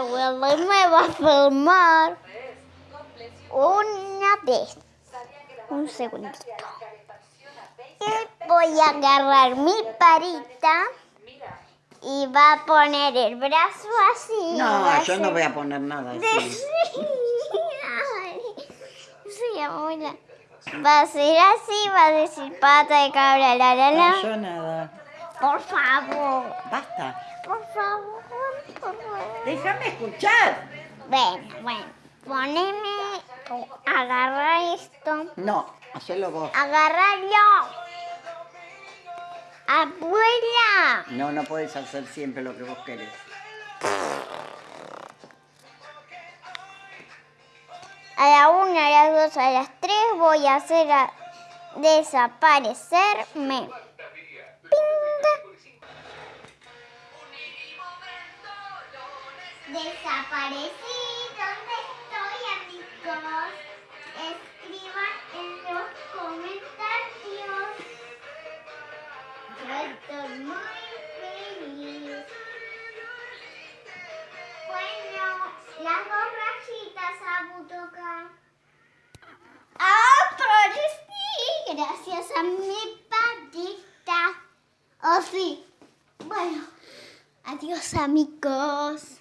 a filmar una vez. Un segundito. Y voy a agarrar mi parita y va a poner el brazo así. va No, yo no voy a poner nada así. Sí, abuela. Va a ser así, va a decir pata de cabra, la la No, yo nada. Por favor, Basta. por favor, por favor. Déjame escuchar. Bueno, bueno, poneme, agarra esto, No, hacelo vos. agarrarlo. Abuela, No, no puedes hacer siempre lo que vos querés. a la una, a las dos, a las tres voy a hacer a- desaparecerme. Desaparecí, ¿dónde estoy amigos? Escriban en los comentarios. Yo estoy muy feliz. Bueno, las dos rayitas a tocar. ¡Ah, sí! Gracias a mi patita. Oh, sí. Bueno, adiós amigos.